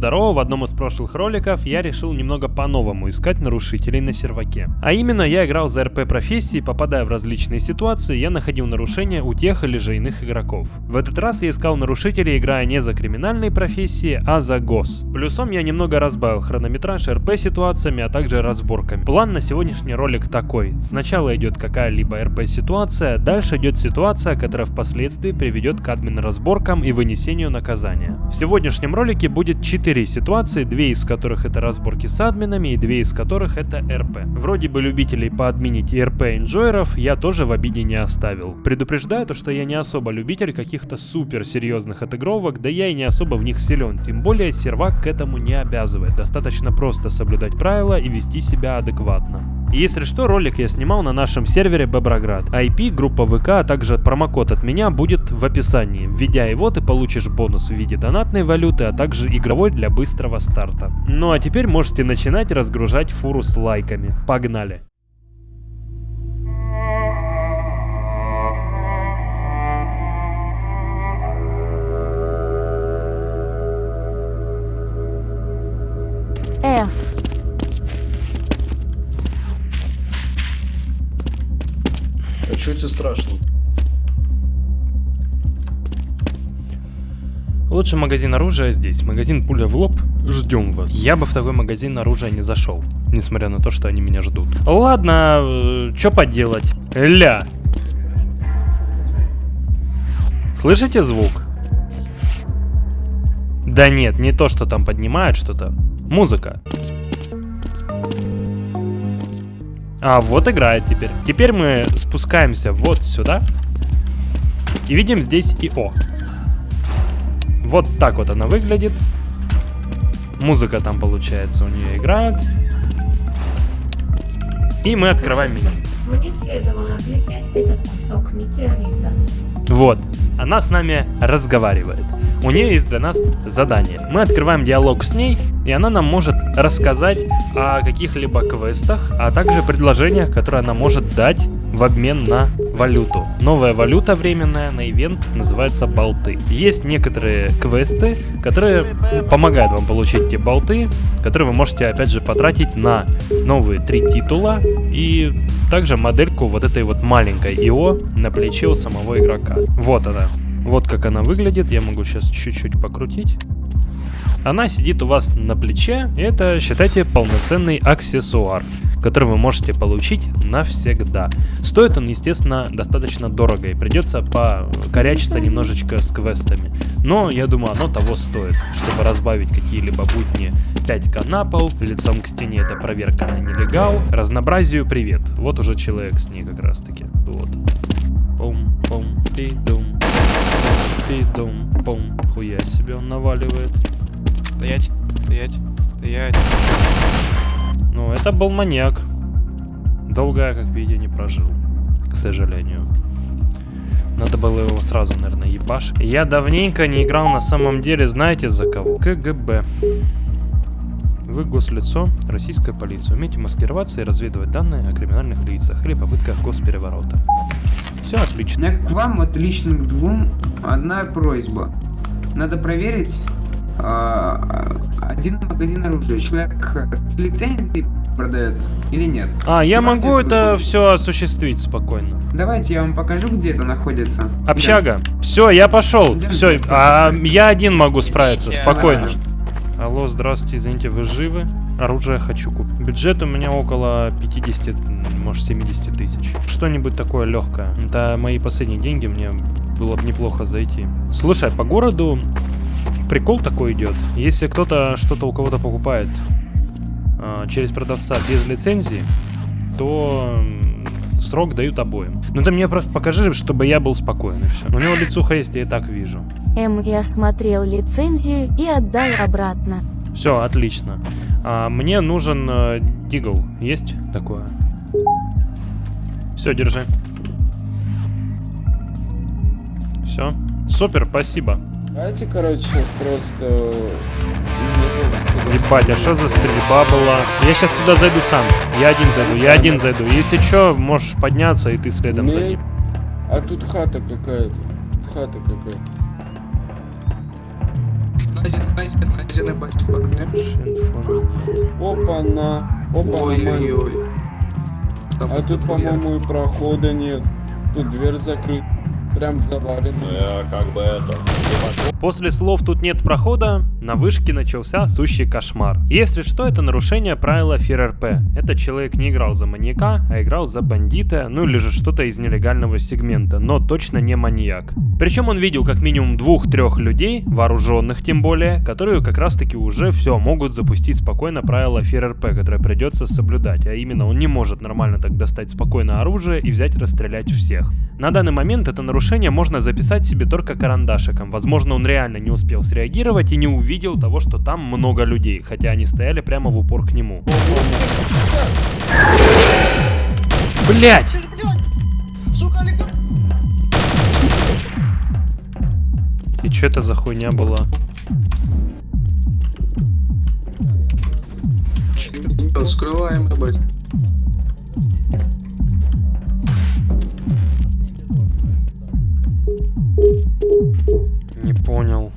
Здорово, в одном из прошлых роликов я решил немного по-новому искать нарушителей на серваке. А именно, я играл за РП профессии, попадая в различные ситуации, я находил нарушения у тех или же иных игроков. В этот раз я искал нарушителей, играя не за криминальные профессии, а за ГОС. Плюсом я немного разбавил хронометраж РП ситуациями, а также разборками. План на сегодняшний ролик такой. Сначала идет какая-либо РП ситуация, дальше идет ситуация, которая впоследствии приведет к админ разборкам и вынесению наказания. В сегодняшнем ролике будет 4 ситуации, две из которых это разборки с админами и две из которых это РП. Вроде бы любителей поадминить и РП инжойеров я тоже в обиде не оставил. Предупреждаю то, что я не особо любитель каких-то супер серьезных отыгровок, да я и не особо в них силен, тем более сервак к этому не обязывает, достаточно просто соблюдать правила и вести себя адекватно. Если что, ролик я снимал на нашем сервере Беброград. IP, группа ВК, а также промокод от меня будет в описании. Введя его, ты получишь бонус в виде донатной валюты, а также игровой для быстрого старта. Ну а теперь можете начинать разгружать фуру с лайками. Погнали! Лучший магазин оружия здесь. Магазин пуля в лоб. Ждем вас. Я бы в такой магазин оружия не зашел. Несмотря на то, что они меня ждут. Ладно, э, что поделать. Ля. Слышите звук? Да нет, не то, что там поднимает что-то. Музыка. А, вот играет теперь. Теперь мы спускаемся вот сюда. И видим здесь ИО. Вот так вот она выглядит. Музыка там, получается, у нее играет. И мы открываем меню. Мне следовало отлететь этот кусок метеорита. Вот, она с нами разговаривает. У нее есть для нас задание. Мы открываем диалог с ней, и она нам может рассказать о каких-либо квестах, а также предложениях, которые она может дать в обмен на валюту. Новая валюта временная на ивент называется болты. Есть некоторые квесты, которые помогают вам получить эти болты, которые вы можете опять же потратить на новые три титула и также модельку вот этой вот маленькой ИО на плече у самого игрока. Вот она. Вот как она выглядит. Я могу сейчас чуть-чуть покрутить. Она сидит у вас на плече. И это, считайте, полноценный аксессуар, который вы можете получить навсегда. Стоит он, естественно, достаточно дорого. И придется покорячиться немножечко с квестами. Но, я думаю, оно того стоит, чтобы разбавить какие-либо будни 5к на пол, лицом к стене это проверка на нелегал, разнообразию привет. Вот уже человек с ней как раз таки. Вот. Пум-пум-пи-дум. Пидум-пум. Хуя себе он наваливает. Стоять, стоять, стоять. Ну, это был маньяк. Долго я, как видите, не прожил. К сожалению. Надо было его сразу, наверное, ебашить. Я давненько не играл на самом деле, знаете за кого? КГБ. Вы гослицо, российская полиция. Умеете маскироваться и разведывать данные о криминальных лицах или попытках госпереворота. Все отлично. У меня к вам, вот лично к двум, одна просьба. Надо проверить один магазин оружия. Человек с лицензией продает или нет? А, я Давайте могу это будет. все осуществить спокойно. Давайте я вам покажу, где это находится. Общага. Все, я пошел. Идём, Все, а я один могу справиться, Извините, спокойно. а- Алло, здравствуйте, извините, вы живы? Оружие хочу купить. Бюджет у меня около 50, может 70 тысяч. Что-нибудь такое легкое. Это мои последние деньги, мне было бы неплохо зайти. Слушай, по городу прикол такой идет. Если кто-то что-то у кого-то покупает а, через продавца без лицензии, то срок дают обоим. Ну ты мне просто покажи, чтобы я был спокоен и все. У него лицуха есть, я и так вижу. М. Я смотрел лицензию и отдал обратно. Все, отлично. А, мне нужен э, дигл. Есть такое? Все, держи. Все. Супер, спасибо. Давайте, короче, сейчас просто... Ебать, а что за стрельба была? Я сейчас туда зайду сам. Я один зайду, я один зайду. Если что, можешь подняться, и ты следом за Мне- ним. А тут хата какая-то. Хата какая-то. Опа-на. Опа-на. А тут, по-моему, и прохода нет. Тут дверь закрыта. Прям завалена. Ну я как бы это... После слов «тут нет прохода» на вышке начался сущий кошмар. Если что, это нарушение правила ФРРП. Этот человек не играл за маньяка, а играл за бандита, ну или же что-то из нелегального сегмента, но точно не маньяк. Причем он видел как минимум двух-трех людей, вооруженных тем более, которые как раз таки уже все могут запустить спокойно правила ФРРП, которое придется соблюдать, а именно он не может нормально так достать спокойно оружие и взять и расстрелять всех. На данный момент это нарушение можно записать себе только карандашиком. Возможно, он реально не успел среагировать и не увидел того, что там много людей, хотя они стояли прямо в упор к нему. Блять! И что это за хуйня была? Скрываем, ебать. Не понял.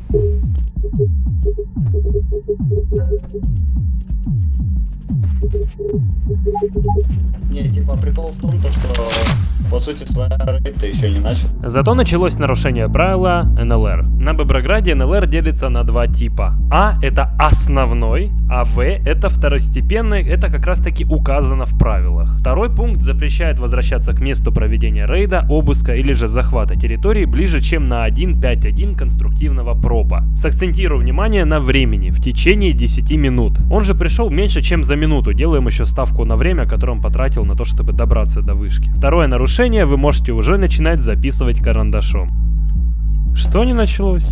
Не, типа прикол в том, то, что по сути своя рейд еще не начал. Зато началось нарушение правила НЛР. На Боброграде НЛР делится на два типа. А это основной, а В это второстепенный, это как раз таки указано в правилах. Второй пункт запрещает возвращаться к месту проведения рейда, обыска или же захвата территории ближе, чем на 1.5.1 конструктивного пропа. Сакцентирую внимание на времени, в течение 10 минут. Он же пришел меньше, чем за минуту, делаем еще ставку на время, которое он потратил на то, чтобы добраться до вышки. Второе нарушение вы можете уже начинать записывать карандашом. Что не началось?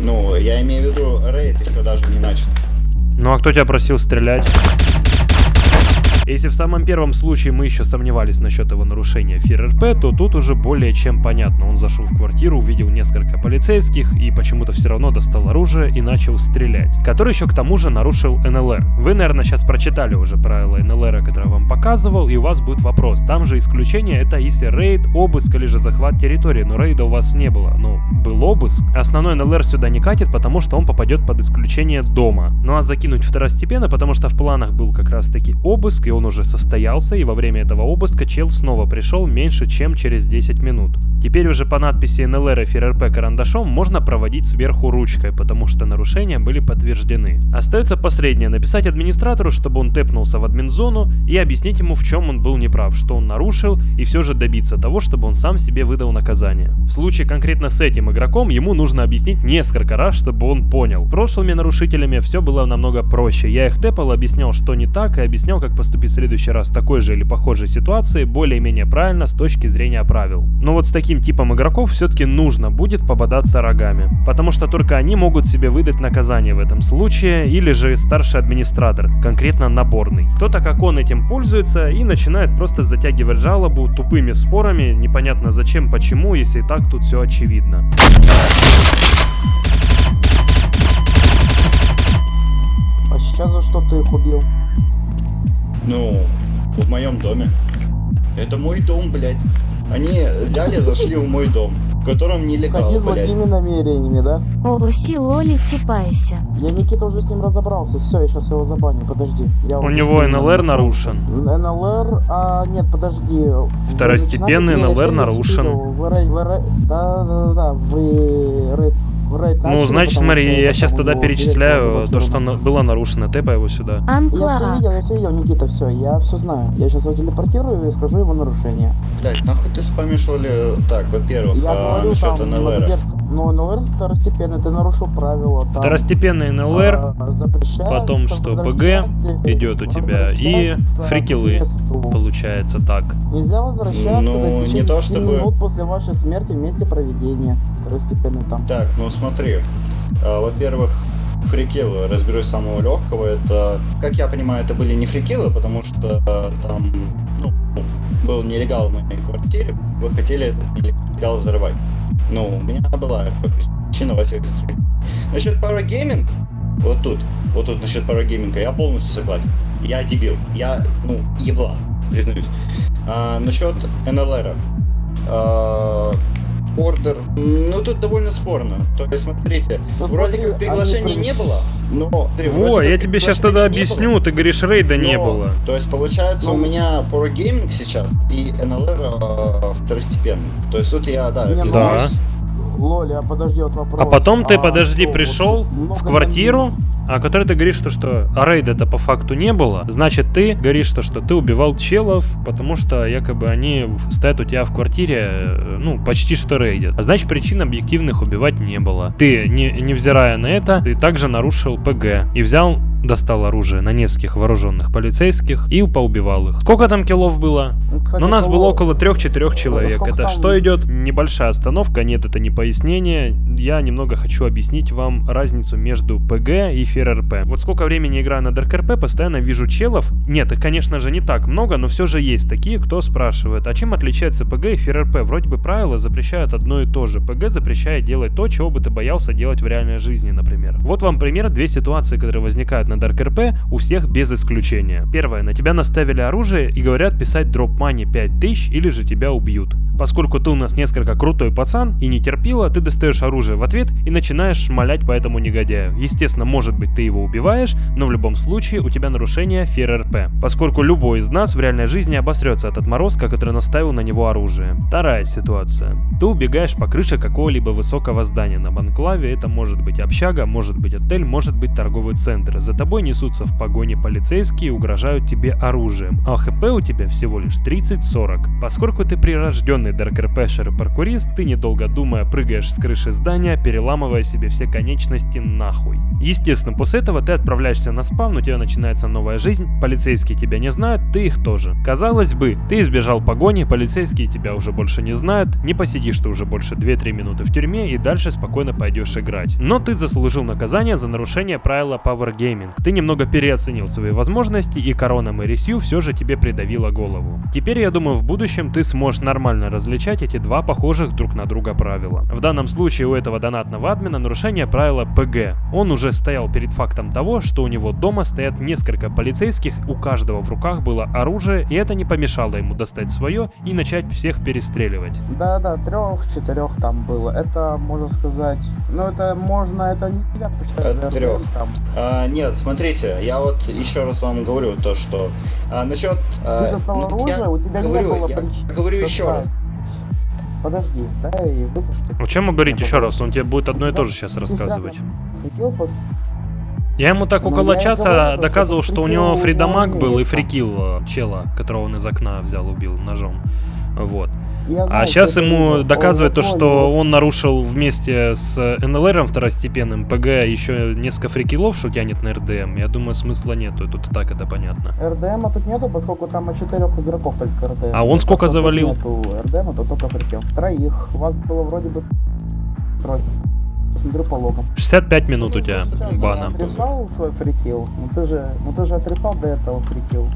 Ну, я имею в виду, рейд еще даже не начал. Ну а кто тебя просил стрелять? Если в самом первом случае мы еще сомневались насчет его нарушения ФРРП, то тут уже более чем понятно. Он зашел в квартиру, увидел несколько полицейских и почему-то все равно достал оружие и начал стрелять. Который еще к тому же нарушил НЛР. Вы, наверное, сейчас прочитали уже правила НЛР, которые я вам показывал, и у вас будет вопрос. Там же исключение это если рейд, обыск или же захват территории, но рейда у вас не было. Ну, был обыск. Основной НЛР сюда не катит, потому что он попадет под исключение дома. Ну а закинуть второстепенно, потому что в планах был как раз таки обыск, и он уже состоялся, и во время этого обыска чел снова пришел меньше, чем через 10 минут. Теперь уже по надписи НЛР и ФРРП карандашом можно проводить сверху ручкой, потому что нарушения были подтверждены. Остается последнее, написать администратору, чтобы он тэпнулся в админзону и объяснить ему, в чем он был неправ, что он нарушил, и все же добиться того, чтобы он сам себе выдал наказание. В случае конкретно с этим игроком, ему нужно объяснить несколько раз, чтобы он понял. Прошлыми нарушителями все было намного проще. Я их тэпал, объяснял, что не так, и объяснял, как поступить в следующий раз в такой же или похожей ситуации более-менее правильно с точки зрения правил. Но вот с таким типом игроков все-таки нужно будет пободаться рогами, потому что только они могут себе выдать наказание в этом случае, или же старший администратор, конкретно наборный. Кто-то как он этим пользуется и начинает просто затягивать жалобу тупыми спорами, непонятно зачем, почему, если и так тут все очевидно. А сейчас за что ты их убил? Ну, в моем доме. Это мой дом, блядь. Они взяли, зашли в мой дом, в котором нелегал, Ходи с благими намерениями, да? Оси Оли Типайся. Я Никита уже с ним разобрался. Все, я сейчас его забаню. Подожди. Я У него НЛР нарушен. НЛР, а нет, подожди. Второстепенный НЛР не нарушен. видел. Вы рей- вы рей- Да, да, да, да, вы рейд, вы рейд Ну, значит, смотри, я сейчас тогда перечисляю то, что было нарушено. Тэпай его сюда. Я все видел, я все видел, Никита, все, я все знаю. Я сейчас его телепортирую и скажу его нарушение. Блядь, нахуй ты спамишь, ли? Так, во-первых, Я а, говорю насчет НЛР. Ну, НЛР второстепенный, ты нарушил правила. Там, Второстепенный НЛР, а, потом что, ПГ идет у тебя, и фрикелы. месту. получается так. Нельзя возвращаться Ну, до не то 10 чтобы- минут после вашей смерти в месте проведения. Второстепенный там. Так, ну смотри. А, во-первых, фрикилы, разберусь с самого легкого, это, как я понимаю, это были не фрикилы, потому что а, там, ну, был нелегал в моей квартире, вы хотели этот нелегал взорвать. Ну, у меня была причина во всех случаях. Насчет парагейминг, вот тут, вот тут насчет парагейминга, я полностью согласен. Я дебил, я, ну, еблан, признаюсь. А, насчет НЛР. Ордер. Ну, тут довольно спорно. То есть, смотрите, Ну, вроде смотри, как приглашения они не было, но... смотри, Во, я тебе сейчас тогда не объясню, было, ты говоришь, рейда не но- было. То есть, получается, Ну. у меня Pro Gaming сейчас и NLR э, второстепенный. То есть, тут я, да, Не, признаюсь. Лоли, а подожди, вот вопрос. А потом ты, А подожди, что, вот пришел тут много в квартиру, о которой ты говоришь, что, что а рейда-то по факту не было. Значит, ты говоришь, что, что ты убивал челов, потому что якобы они стоят у тебя в квартире, э, ну, почти что рейдят. А значит, причин объективных убивать не было. Ты, не, невзирая на это, ты также нарушил ПГ и взял достал оружие на нескольких вооруженных полицейских и поубивал их. Сколько там kill ов было? Ну, кстати, Но нас кого- было около 3-4 человек. Это что идет? Небольшая остановка, нет, это не пояснение. Я немного хочу объяснить вам разницу между ПГ и FearRP. Вот сколько времени играю на DarkRP, постоянно вижу челов. Нет, их, конечно же, не так много, но все же есть такие, кто спрашивает, а чем отличается ПГ и FearRP? Вроде бы правила запрещают одно и то же. ПГ запрещает делать то, чего бы ты боялся делать в реальной жизни, например. Вот вам пример, две ситуации, которые возникают на Dark RP у всех без исключения. Первое, на тебя наставили оружие и говорят писать drop money 5000 или же тебя убьют. Поскольку ты у нас несколько крутой пацан и не терпила, ты достаешь оружие в ответ и начинаешь шмалять по этому негодяю. Естественно, может быть ты его убиваешь, но в любом случае у тебя нарушение ФРРП, поскольку любой из нас в реальной жизни обосрется от отморозка, который наставил на него оружие. Вторая ситуация. Ты убегаешь по крыше какого-либо высокого здания на Банклаве, это может быть общага, может быть отель, может быть торговый центр. За тобой несутся в погоне полицейские и угрожают тебе оружием, а ХП у тебя всего лишь 30-40. Поскольку ты прирожденный ДРКРПшер и паркурист, ты недолго думая прыгаешь с крыши здания, переламывая себе все конечности нахуй. Естественно, после этого ты отправляешься на спавн, у тебя начинается новая жизнь, полицейские тебя не знают, ты их тоже. Казалось бы, ты избежал погони, полицейские тебя уже больше не знают, не посидишь ты уже больше 2-3 минуты в тюрьме и дальше спокойно пойдешь играть. Но ты заслужил наказание за нарушение правила Power Gaming. Ты немного переоценил свои возможности и корона Мэри Сью все же тебе придавила голову. Теперь я думаю в будущем ты сможешь нормально различать эти два похожих друг на друга правила. В данном случае у этого донатного админа нарушение правила ПГ. Он уже стоял перед фактом того, что у него дома стоят несколько полицейских, у каждого в руках было оружие, и это не помешало ему достать свое и начать всех перестреливать. Да-да, трех-четырех там было. Это, можно сказать... Ну, это можно, это нельзя посчитать От. РДМ там. А, нет, смотрите, я вот еще раз вам говорю то, что а, насчет... а, Ты достал ну, оружие, я у тебя говорю, не было я причин. говорю еще раз. Подожди, дай выпусти. О чем говорить еще раз? Он тебе будет одно и то же сейчас рассказывать. Я ему так Ну, около я и часа говорю, что доказывал, что у фрикил него у фридамаг был и фрикил э, чела, которого он из окна взял, убил ножом. Вот. А сейчас ему было. доказывает то, что он нарушил вместе с НЛРом второстепенным ПГ еще несколько фрикилов, что тянет на РДМ. Я думаю, смысла нету, тут и так это понятно. РДМа тут нету, поскольку там от четырех игроков только РДМ. А он сколько завалил? Нету РДМа, то только фрикил. Троих. У вас было вроде бы трое. Смотрю по логам. 65 минут у тебя бана. Отрицал свой фрикил? Ну ты же, ну ты же отрицал до этого фрикил,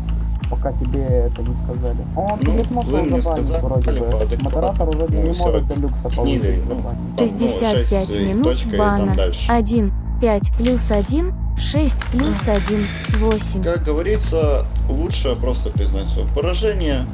пока тебе это не сказали. Он Ну, не смог вы его мне забанить сказали вроде бы. Модератор уже Ну, не всё, может делюкса снили, получить ну. забанить. Ну, 65 шесть, минут точка, и там бана. дальше. 1, 5 плюс 1, 6 плюс 1, 8. Как говорится, лучше просто признать свое поражение.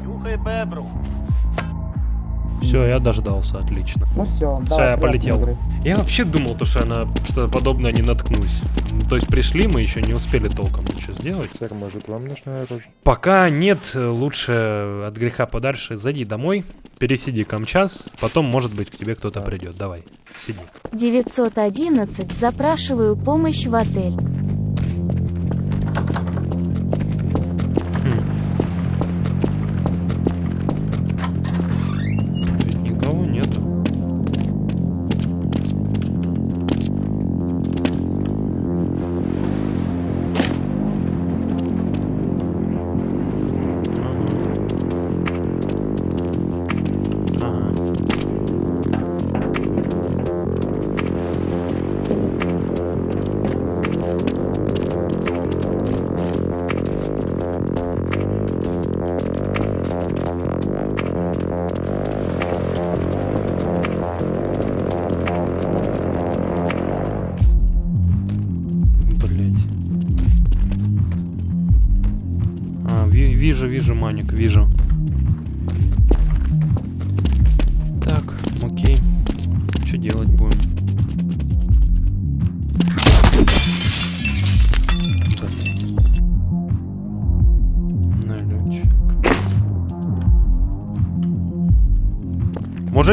Все, я дождался, отлично. Ну все, Всё, я полетел. Я вообще думал, то, что я на что-то подобное не наткнусь. Ну, То есть пришли, мы еще не успели толком ничего сделать. Сэр, может вам нужно оружие? Пока нет, лучше от греха подальше зайди домой, пересиди камчас, потом, может быть, к тебе кто-то придет. Давай, сиди. 911. Запрашиваю помощь в отель.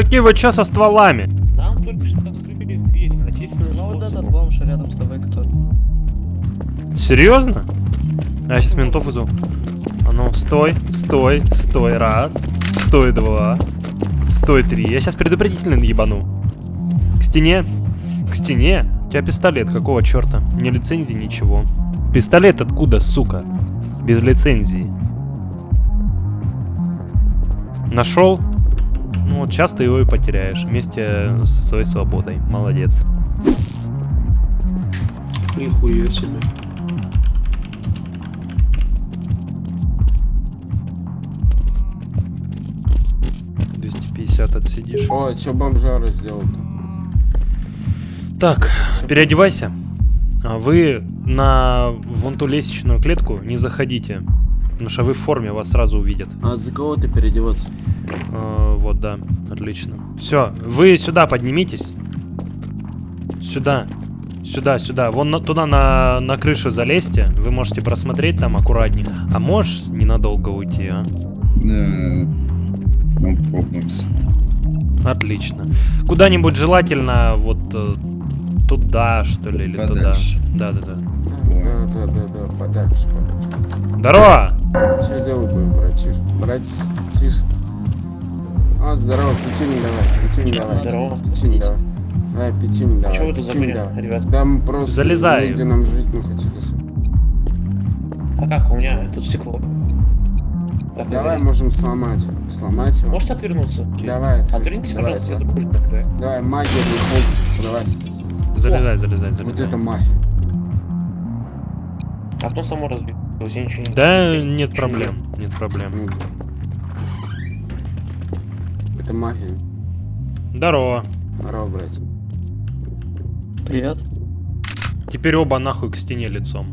Мужики, вы чё со стволами? Нам только что открыли дверь, насильственным Ну вот этот бомж рядом с тобой кто? Серьезно? А я сейчас ментов вызову. А ну, стой, стой, стой, раз, стой, два, стой, три. Я сейчас предупредительно ебану. К стене, к стене. У тебя пистолет, какого черта? Ни лицензии, ничего. Пистолет откуда, сука? Без лицензии. Нашел? Вот сейчас ты его и потеряешь вместе со своей свободой. Молодец. Нихуя себе. — 250 отсидишь. О, что бомжара сделал? Так, переодевайся. А Вы на вон ту лестничную клетку не заходите. Потому что вы в форме, вас сразу увидят. А за кого ты переодеваться? Вот, да, отлично. Все, вы сюда поднимитесь. Сюда. Сюда, сюда. Вон на- туда на, на крышу залезьте. Вы можете просмотреть там аккуратнее. А можешь ненадолго уйти, а? Ну, попнемся. Отлично. Куда-нибудь желательно вот э, туда, что ли, или Подальше. туда. Да, да, да. Да, да, да, да, подальше, подальше. Здорово! Что делать будем, братиш? Братиш. А, здорово, пятюнь давай, пятюнь давай. Здорово. Пятюнь давай. Давай, пятюнь давай. Чего вы тут забыли, давай. ребят? Да мы просто Залезай. где нам жить не хотели. А как, у меня тут стекло. Как Давай назад? можем сломать. Сломать его. Можете отвернуться? Давай. Отвернитесь, давай, пожалуйста, давай. дружно тогда. Давай, магия не давай. Залезай, залезай, залезай. Вот это магия. Окно само разбилось, я ничего не... Да, нет не проблем, нет проблем. Ну, Это магия. Здорово. Здорово, братья. Привет. Теперь оба нахуй к стене лицом.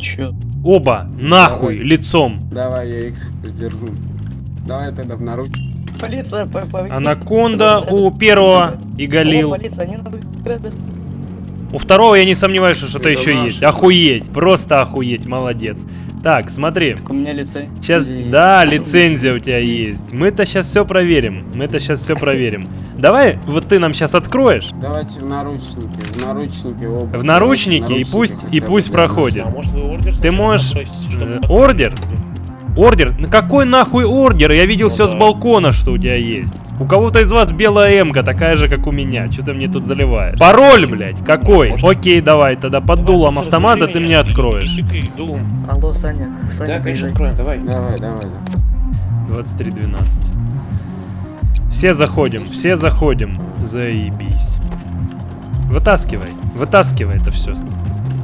Чё? Оба нахуй Давай. лицом. Давай, я их придержу. Давай тогда в наручник. Полиция, по по- Анаконда у первого и О, Галил. полиция, они нас грабят. У второго я не сомневаюсь, что что-то еще наш. есть. Охуеть, просто охуеть, молодец. Так, смотри. Так у меня лицей. Сейчас, да, лицензия у тебя есть. Мы-то сейчас все проверим. Мы-то сейчас все проверим. Давай, вот ты нам сейчас откроешь. Давайте в наручники, в наручники оба. В наручники и пусть- и пусть проходит. А может вы ордер Ты можешь, э, ордер? Ордер? На какой нахуй ордер? Я видел Ну все с да. балкона, что у тебя есть. У кого-то из вас белая эмка, такая же, как у меня. Что ты мне тут заливаешь? Пароль, блядь, какой? Может- Окей, давай, тогда под дулом автомата ты меня, мне откроешь. Алло, Саня. Саня, Да, конечно, откроем, давай. Давай, давай, давай. 23.12. Все заходим, все заходим. Заебись. Вытаскивай, вытаскивай это все.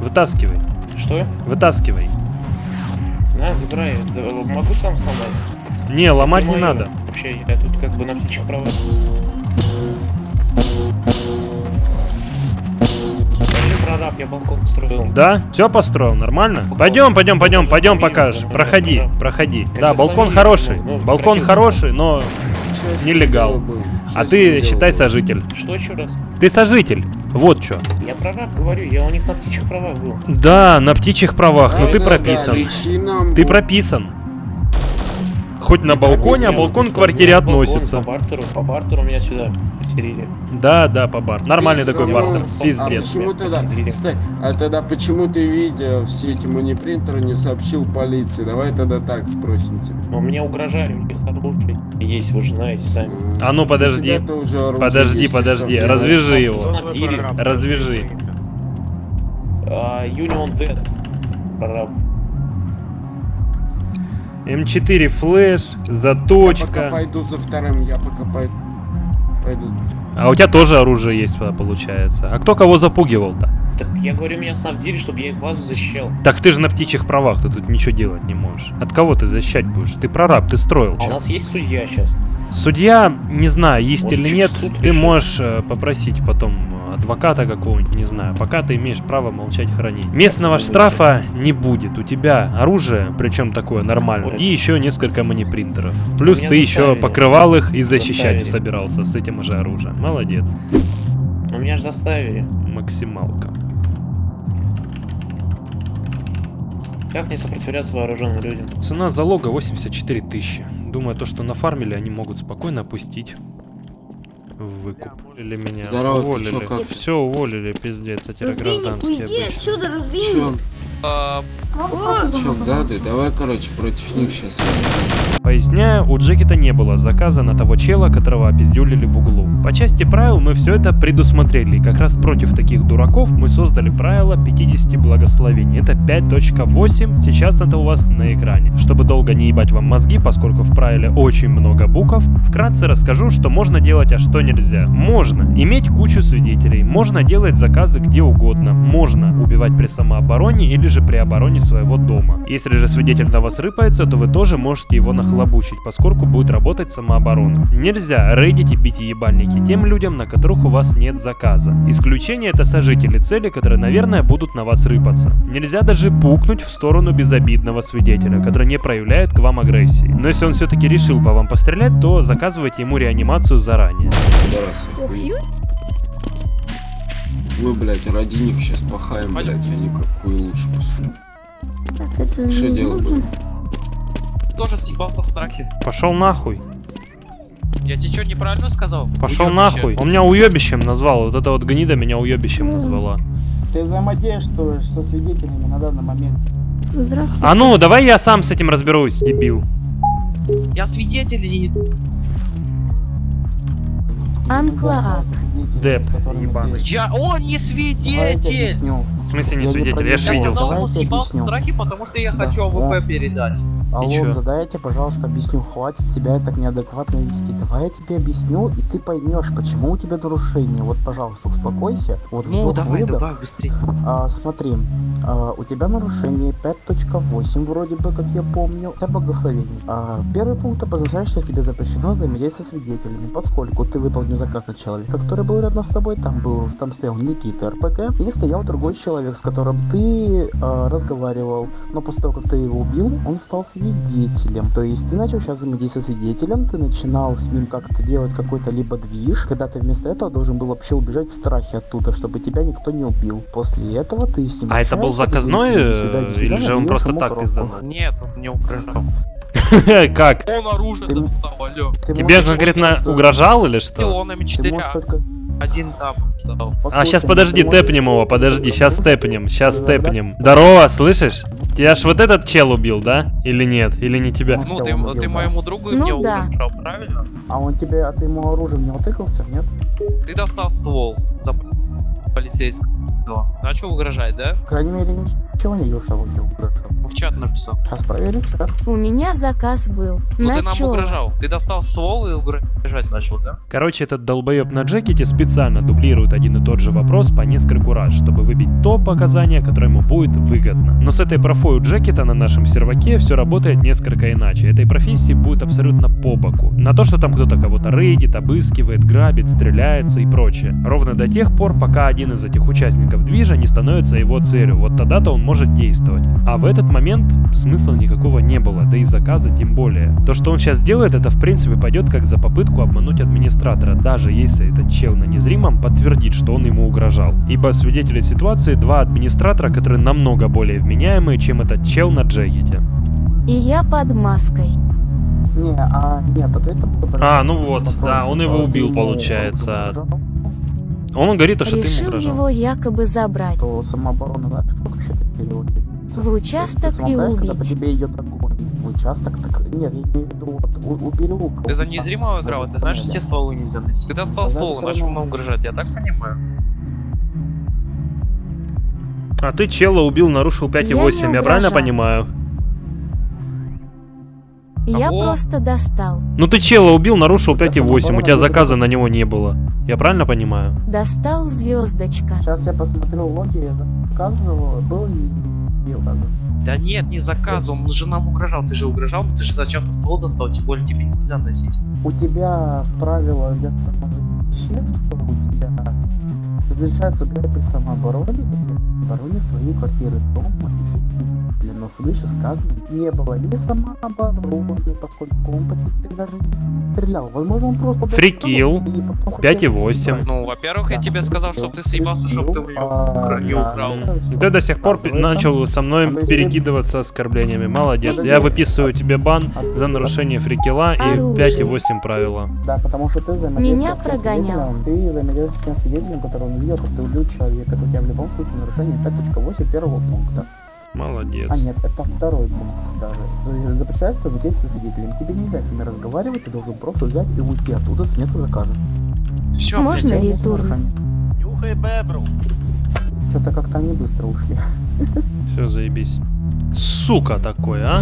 Вытаскивай, Что? вытаскивай. На, забирай. Могу сам сломать. Не, ломать не Моё. надо. Вообще, я тут как бы на птичьих правах. Я прораб, я балкон строил. Да? Все построил, нормально? Пойдем, пойдем, пойдем, пойдем покажешь. Проходи, проходи. Да, балкон хороший. Балкон хороший, но Сейчас Нелегал. а ты считай было. сожитель. Что еще раз? Ты сожитель. Вот что. Я прораб говорю, я у них на птичьих правах был. Да, на птичьих правах, но Да, ты да, прописан. да, Ты прописан. Хоть на балконе, а балкон к квартире относится. По бартеру, по бартеру меня сюда поселили. Да, да, по бар. Нормальный такой бартер. А Пиздец. почему тогда, стой, а тогда почему ты, видя все эти манипринтеры, не сообщил полиции? Давай тогда так спросим тебя. Но мне угрожали, у них оружие есть, вы же знаете сами. А ну, подожди. Подожди, подожди. Развяжи его. Развяжи. А, Union Dead. Прораб. М4 флеш, Я пока заточка. пойду за вторым, я пока пойду. Пойду. А у тебя тоже оружие есть, получается. А кто кого запугивал-то? Так я говорю, меня снабдили, чтобы я их базу защищал. Так ты же на птичьих правах, ты тут ничего делать не можешь. От кого ты защищать будешь? Ты прораб, ты строил. А у нас есть судья сейчас. Судья, не знаю, есть Может, или нет, ты решит. можешь э, попросить потом адвоката какого-нибудь, не знаю. Пока ты имеешь право молчать, хранить. Местного штрафа не будет. У тебя оружие, причем такое нормальное, и еще несколько манипринтеров. Плюс ты еще покрывал их и защищать собирался с этим же оружием. Молодец. Ну меня же заставили. Максималка. Как не сопротивляться вооруженным людям? Цена залога 84 тысячи. Думаю, то, что нафармили, они могут спокойно опустить выкуп. Или меня Здорово, уволили. чё, как? Все уволили, пиздец, а теперь гражданские уйди отсюда, разбей. Чё, Чё, гады, давай, короче, против них сейчас. Поясняю, у Джекета не было заказа на того чела, которого опиздюлили в углу. По части правил мы все это предусмотрели, и как раз против таких дураков мы создали правило 50 благословений. Это 5.8, сейчас это у вас на экране. Чтобы долго не ебать вам мозги, поскольку в правиле очень много букв, вкратце расскажу, что можно делать, а что нельзя. Можно иметь кучу свидетелей, можно делать заказы где угодно, можно убивать при самообороне или же при обороне своего дома. Если же свидетель на вас рыпается, то вы тоже можете его нахлобучить, поскольку будет работать самооборона. Нельзя рейдить и бить ебальники тем людям, на которых у вас нет заказа. Исключение это сожители цели, которые, наверное, будут на вас рыпаться. Нельзя даже пукнуть в сторону безобидного свидетеля, который не проявляет к вам агрессии. Но если он все-таки решил по вам пострелять, то заказывайте ему реанимацию заранее. Мы, блядь, ради них сейчас пахаем, блядь, они как хуй лучше поступят. Что делать тоже съебался в страхе. Пошел нахуй. Я тебе что, неправильно сказал? Пошел Уёбище. нахуй. Он меня уебищем назвал. Вот эта вот гнида меня уебищем назвала. Ты взаимодействуешь со свидетелями на данный момент. Здравствуйте. А ну, давай я сам с этим разберусь, дебил. Я свидетель и... Анклаак. Деп, ебаный. Я... Он не свидетель! В смысле не Я не свидетель? Я ж проверял. видел. сказал, Давайте он съебался в страхе, потому что я Да, хочу да. АВП передать. Алло, задайте, пожалуйста, объясню. Хватит себя так неадекватно вести. Давай я тебе объясню, и ты поймешь, почему у тебя нарушение. Вот, пожалуйста, успокойся. Вот Ну, давай, выдох. давай, быстрее. А, смотри, а, у тебя нарушение 5.8, вроде бы, как я помню, это благословение. А, первый пункт обозначает, что тебе запрещено взаимодействовать со свидетелями, поскольку ты выполнил заказ на человека, который был рядом с тобой, там был, там стоял Никита РПК, и стоял другой человек, с которым ты а, разговаривал, но после того, как ты его убил, он стал свидетелем. То есть ты начал сейчас взаимодействовать со свидетелем, ты начинал с ним как-то делать какой-то либо движ, когда ты вместо этого должен был вообще убежать в страхе оттуда, чтобы тебя никто не убил. После этого ты с ним А это был заказной, э, «До свидания, или же он просто так коробку». пизданул? Нет, он не угрожал. Как? Он оружие Ты- достал, алло. Тебе можешь конкретно угрожал или что? Пилонами Ты 4 можешь только... Один там стал. А, сейчас Послушай, подожди, тэпнем его, подожди, сейчас тэпнем, сейчас тэпнем. Здорово, слышишь? Тебя ж вот этот чел убил, да? Или нет? Или не тебя? Ну, Хотя ты, убил, ты да. моему другу Ну мне да. угрожал, правильно? А он тебе, а ты ему оружием не утыкался, нет? Ты достал ствол за полицейского. Начал угрожать, да? По крайней мере, ничего не что он тебе угрожал. В чат написал. Сейчас проверю, чат. У меня заказ был. Ну На ты нам чё? угрожал. Ты достал ствол и угрожать начал, да? Короче, этот долбоеб на джекете специально дублирует один и тот же вопрос по нескольку раз, чтобы выбить то показание, которое ему будет выгодно. Но с этой профой у джекета на нашем серваке все работает несколько иначе. Этой профессии будет абсолютно по боку. На то, что там кто-то кого-то рейдит, обыскивает, грабит, стреляется и прочее. Ровно до тех пор, пока один из этих участников движа не становится его целью. Вот тогда-то он может действовать. А в этот момент смысла никакого не было, да и заказа тем более. То, что он сейчас делает, это в принципе пойдет как за попытку обмануть администратора, даже если этот чел на незримом подтвердит, что он ему угрожал. Ибо свидетели ситуации два администратора, которые намного более вменяемые, чем этот чел на джекете. И я под маской. Не, а нет, там был А, ну вот, вопрос. да, он его А, убил, ты ему получается. Он говорит, то, что ты ему Решил угрожал. его якобы забрать. То самооборона, да, сколько вообще ты переводишь? В участок и Когда по убить. тебе идет огонь. В участок, так... Нет, я имею в виду, вот, у- убери лук. Ты за незримого играл, ты знаешь, что тебе стволы нельзя носить. Ты достал Да, ствол равно. нам угрожать, я так понимаю? А ты чела убил, нарушил 5,8, Я я правильно понимаю? Я Кого? просто достал. Ну ты чела убил, нарушил Это 5,8, у тебя заказа на него не было. Я правильно понимаю? Достал звездочка. Сейчас я посмотрю логи, я заказывал, был не указан. Да нет, не заказ, он же нам угрожал. Ты же угрожал, но ты же зачем-то ствол достал, тем более тебе нельзя носить. У тебя правила для самозащиты, что у тебя разрешается при самообороне, обороне своей квартиры, дома и. Но свыше сказано, не было ни самообороны, поскольку он почти даже не стрелял. Возможно, он просто... Фрикил. И потом 5,8. Ну, во-первых, я тебе сказал, чтобы ты съебался, чтобы ты не украл. Ты до сих пор начал со мной перекидываться оскорблениями. Молодец. Я выписываю тебе бан за нарушение фрикила и Оружие. 5,8 правила. Да, потому что ты Меня прогонял. Ты с тем свидетелем, который он видел, как ты убил человека. Это у тебя в любом случае нарушение 5.8 первого пункта. Молодец. А нет, это второй пункт даже. Запрещается взаимодействие со свидетелем. Тебе нельзя с ними разговаривать, ты должен просто взять и уйти оттуда с места заказа. Все, Можно ли тур? Нюхай бебру. Что-то как-то они быстро ушли. Все, заебись. Сука такой, а?